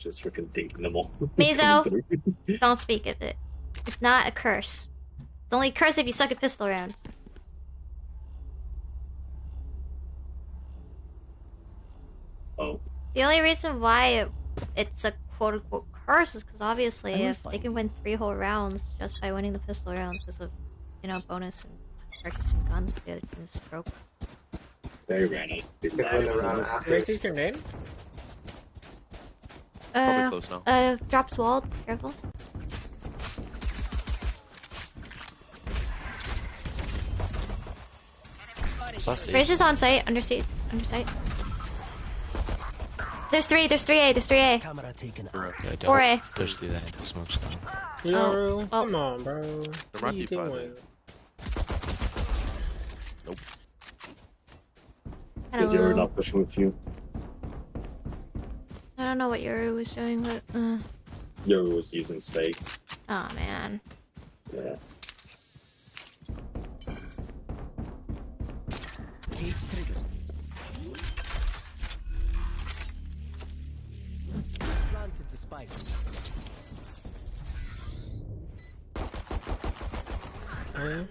Just freaking dinking them all. Mizo. Coming. Don't speak of it. It's not a curse. It's only a curse if you suck at pistol rounds. oh, The only reason why it, it's a quote unquote curse is because obviously if they can win three whole rounds just by winning the pistol rounds because of, you know, bonus and purchasing guns with the other team's broke. very random. Could win the round Probably Uh, close now. uh, drops walled. Careful. Saw. Raze is on site. Under seat. Under sight. There's three. There's three A. The's three A. Camera taken. Bro, Yeah, Four A. push through that into smoke stone. Yo, Oh, well. come on, bro. There What might are be five doing? Because you're not pushing with you. I don't know what Yoru was doing, but uh, Yoru was using spikes. oh man. Yeah. Cage. Planted the spike. Uh,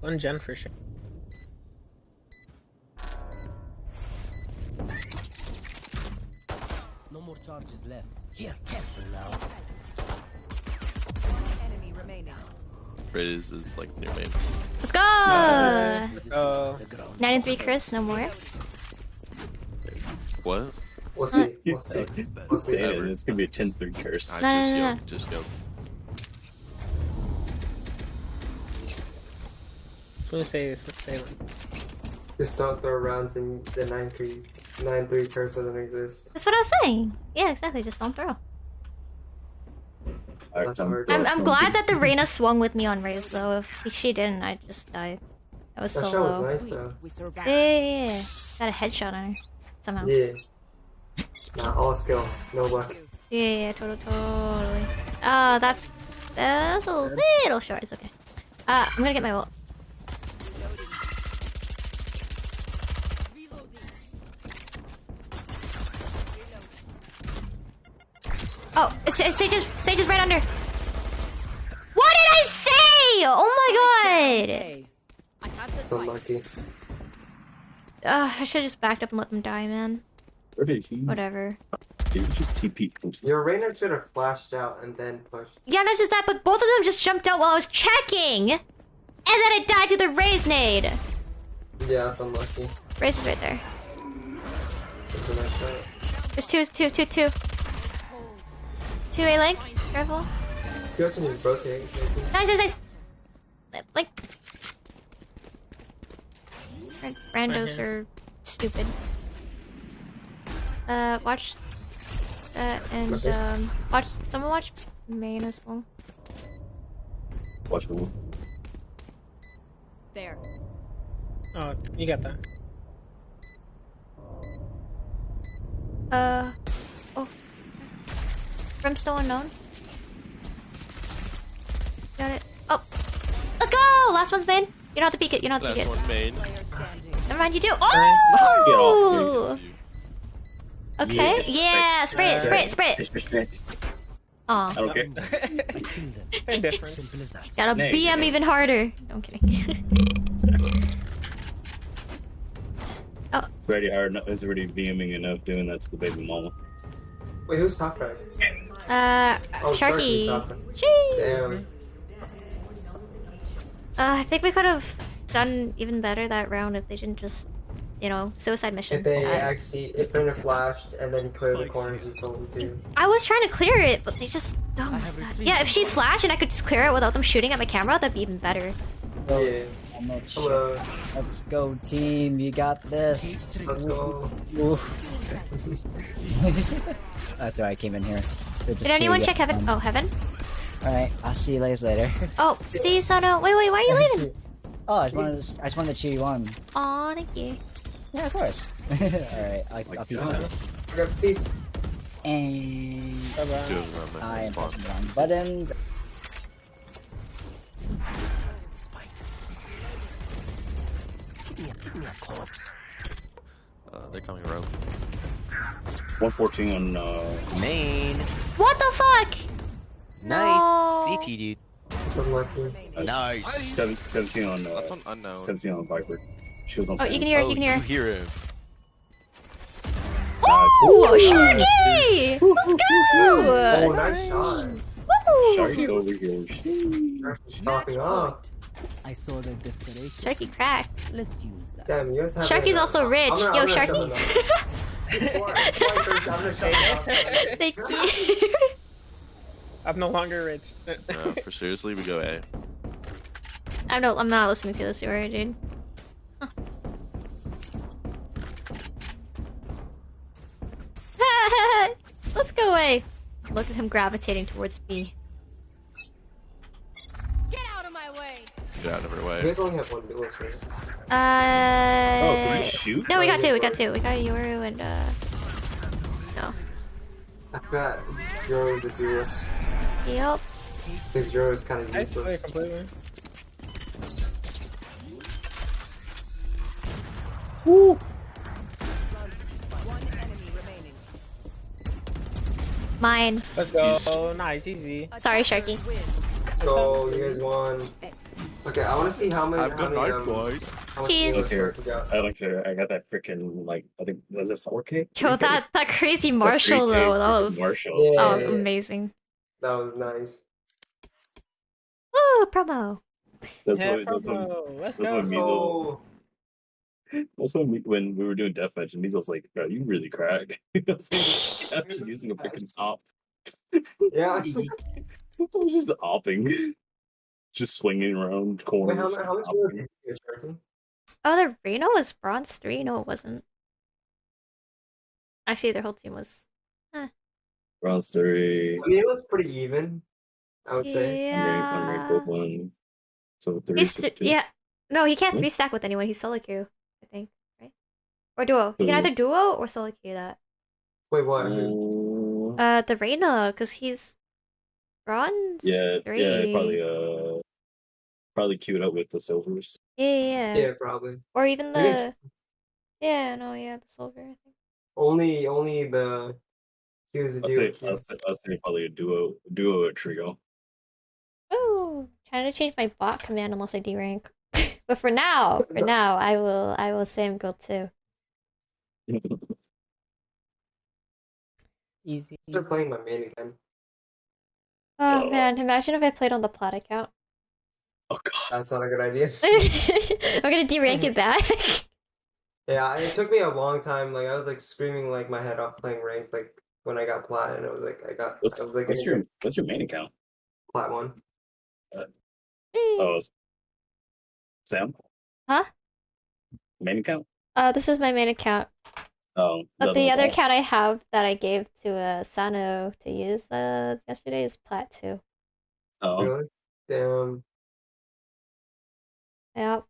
one gen for sure. No more charges left. Here, careful now. Enemy remaining. Riz is like near main. Let's go. Oh, The ground. Nine and three, Chris. No more. What? We'll see. You We'll see. say We'll It's gonna be a 10-3 curse. I No, just no, no, yo, no. just yo. smooth save, smooth save. Just don't throw rounds in the 9 3 9 3 curse doesn't exist. That's what I was saying. Yeah, exactly. Just don't throw. Alright, That's come- I'm, I'm glad that the Reyna swung with me on Raze though. If she didn't, I just died. I was That so shot was low. nice though. Yeah, yeah, yeah, yeah. Got a headshot on her somehow. Yeah, Yeah. Nah, all skill, no luck. yeah, yeah totally, totally. Uh, that that's a little short. It's okay. Uh, I'm gonna get my ult. Oh, it's, it's Sage is Sage is right under. What did I say? Oh my god! Hey, I have the It's unlucky. Uh, I should have just backed up and let them die, man. Where did he? Whatever. Did he just TP? Your Reyna should have flashed out and then pushed. Yeah, not just that, but both of them just jumped out while I was checking! And then I died to the Raze nade! Yeah, that's unlucky. Raze is right there. That's a nice shot. There's two, two, two, two. Two A link. Careful. You also need rotate. Nice, nice, nice. Like. Ran- Randos are stupid. Uh, watch that and um, watch. Someone watch main as well. Watch me. There. Oh, you got that. Uh, oh. Brimstone unknown. Got it. Oh, let's go! Last one's main. You don't have to peek it. You don't have to peek Last it. one main. Never mind, you do. Oh! Okay. Yeah, Yeah, spray it, spray it, spray it. It's just I Aw, don't care. Kill them. Same difference. Simple as that. gotta Nay. BM even harder. No, I'm kidding. oh. It's already hard. enough- It's already BMing enough doing that to the baby mama. Wait, who's top right? Uh, Oh, Sharky. Sharky's top right. Chee. Damn. Uh, I think we could have done even better that round if they didn't just, you know, suicide mission. If they Uh, actually, if Reyna flashed and then clear the corners you told them to. I was trying to clear it, but they just. Oh my god. Yeah, if she flashed and I could just clear it without them shooting at my camera, that'd be even better. Yeah. I'm not sure. Hello. Let's go, team. You got this. Let's go. That's why I came in here. They're just Did anyone check heaven? them. Oh, heaven? Alright, I'll see you guys later. Oh, see, you, Sono. Wait, wait, why are you leaving? oh, I just wanted to, I just wanted to cheer you on. Aw, thank you. Yeah, of course. Alright, I'll, my I'll be God. Okay, peace. And Bye-bye. Two of them on I am pressing the wrong buttons. Give me a, give me a corpse. Um, They're coming rope. 114 on uh, Main. What the fuck? Nice. No. CT, dude. It's unlucky. Remaining. Nice. seven, 17 on uh, That's on unknown. 17 on Viper. She was on. Oh, you can hear it, oh, you can hear you it. hear him. Ooh, Sharky! Let's go! Oh, nice shot. Woo! Sharky over here. Sharky's popping off. I saw their desperation. Sharky cracked. Let's use that. Damn, you guys have. Sharky's like, also I'm rich. gonna- Yo, I'm gonna Sharky. shut them down. Before- before I first- I'm gonna shut them down. Thank you. I'm no longer rich. No, for seriously, we go A. I'm not. I'm not listening to this story, dude. Huh. Let's go away. Look at him gravitating towards me. Get out of my way. Get out of her You way. guys only have one duelist, right? Oh, can Uh. we shoot? No, we got two. We got two. We got a Yoru and uh. No. I forgot Yoru is a duelist. Yep. Because Yoru is kind of I swear useless. completely. One enemy remaining. Mine. Let's go. Nice, easy. Sorry, Attackers Sharky. Win. So you guys won. Okay, I want to see how many. I've how good many, um, boys. How much Cheese. Okay. work we got. I don't care. I got that freaking like I think was it 4K? Yo, that that crazy Marshal 3K though. That was Marshal. that was Yeah. amazing. That was nice. Woo, promo. That's yeah, what. That's what. promo. Let's that's go. what Measles- Oh, That's when we, when we were doing deathmatch, and Measles was like, "Bro, you really crack." I was like, I'm just using a freaking op. yeah. I was just opping, just swinging around Wait, corners. how, how much opping. you get, Sharky? Oh, the Reno was bronze three. No, it wasn't. Actually, their whole team was. bronze three. I mean, it was pretty even. I would say. Yeah. Unranked one. So three. He's th- two. yeah. No, he can't three stack with anyone. He's solo queue, I think, right? Or duo. He can either duo or solo queue that. Wait, what? Uh, Uh, the Reyna, because he's bronze yeah, three. yeah, probably uh, probably queued up with the silvers. Yeah, yeah, um, yeah. Yeah, probably. Or even the. Yeah. Yeah, no, yeah, the silver. I think. Only, only the. He was a I'll duo. say. I'll say, I'll say probably a duo, duo or trio. Ooh, trying to change my bot command unless I D rank. but for now, for now, I will, I will say I'm gold too. Easy. They're playing my main again. Oh Oh. man, imagine if I played on the plat account. Oh god. That's not a good idea. I'm gonna D rank it back. Yeah, it took me a long time. Like I was like screaming like my head off playing ranked. Like when I got plat, and it was like I got. What's, I was like what's your what's your main account? plat one. Oh, it's- Sam. Huh? Main account. Uh, this is my main account. Oh, But the other with account I have that I gave to uh, Sano to use uh, yesterday is plat too. all- Oh, Really? Damn. Yep.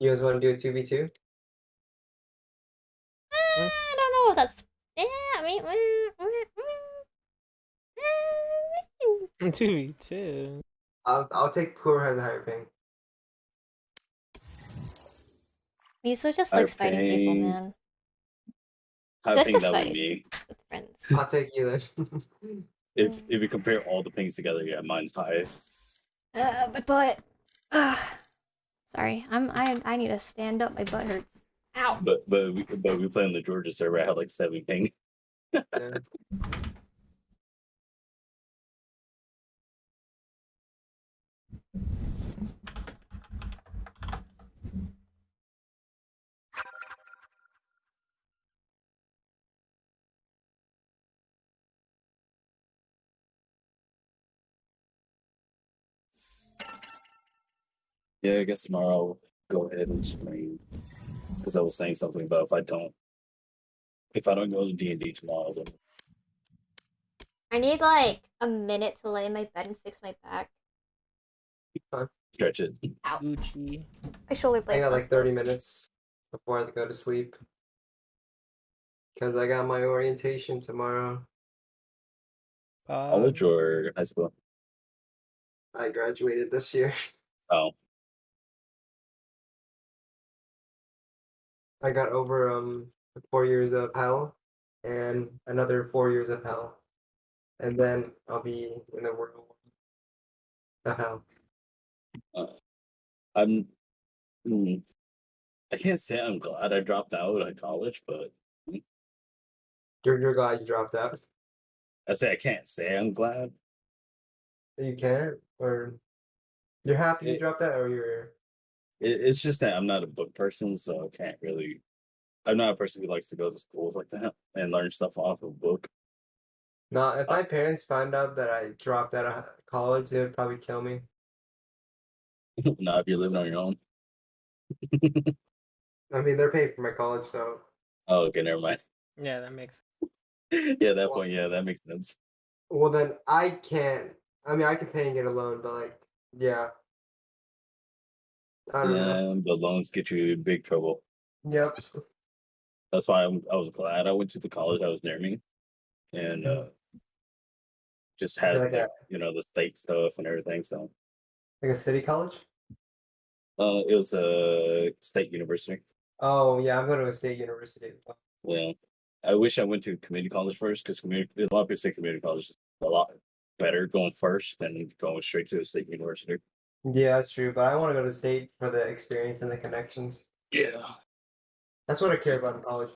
You guys want to do a two v two? Uh, I don't know if that's. Yeah, I mean. Mm, mm, mm, two v two. I'll I'll take whoever has the higher ping. Miso just Higher likes fighting people, man. I That's think a that would be friends. I'll take you then. if if we compare all the pings together. Yeah, mine's highest. Uh, my butt. Ugh. Sorry, I'm. I. I need to stand up. My butt hurts. Ow. But but we but we play on the Georgia server. I had like seven ping. Yeah. Yeah, I guess tomorrow I'll go ahead and stream because I was saying something about if I don't if I don't go to D and D tomorrow, then I need like a minute to lay in my bed and fix my back. stretch it. Gucci. My shoulder I blades. got like busted. thirty minutes before I go to sleep. Cause I got my orientation tomorrow. Uh, College or high school? I graduated this year. Oh, I got over um four years of hell and another four years of hell, and then I'll be in the world of hell. I'm. mm, I can't say I'm glad I dropped out of college, but You're you're glad you dropped out. I say I can't say I'm glad. You can't, or you're happy you dropped out, or you're It, it's just that I'm not a book person, so I can't really. I'm not a person who likes to go to schools like that and learn stuff off of a book. not. If uh, my parents found out that I dropped out of college, they would probably kill me. not if you're living on your own. I mean, they're paying for my college, so Oh, okay, never mind. Yeah, that makes. yeah, that point, yeah, that makes sense. well then I can't. I mean, I can pay and get a loan, but like, yeah. I don't know. Yeah, but loans get you in big trouble. Yep. That's why I'm, I was glad I went to the college that was near me, and uh, just had Like like, a- you know the state stuff and everything. So Like a city college. uh, it was a state university. Oh yeah, I'm going to a state university. well. Yeah, I wish I went to community college first because community a lot of people say community college is a lot better going first than going straight to a state university. Yeah, that's true. But I want to go to state for the experience and the connections. Yeah, That's what I care about in college.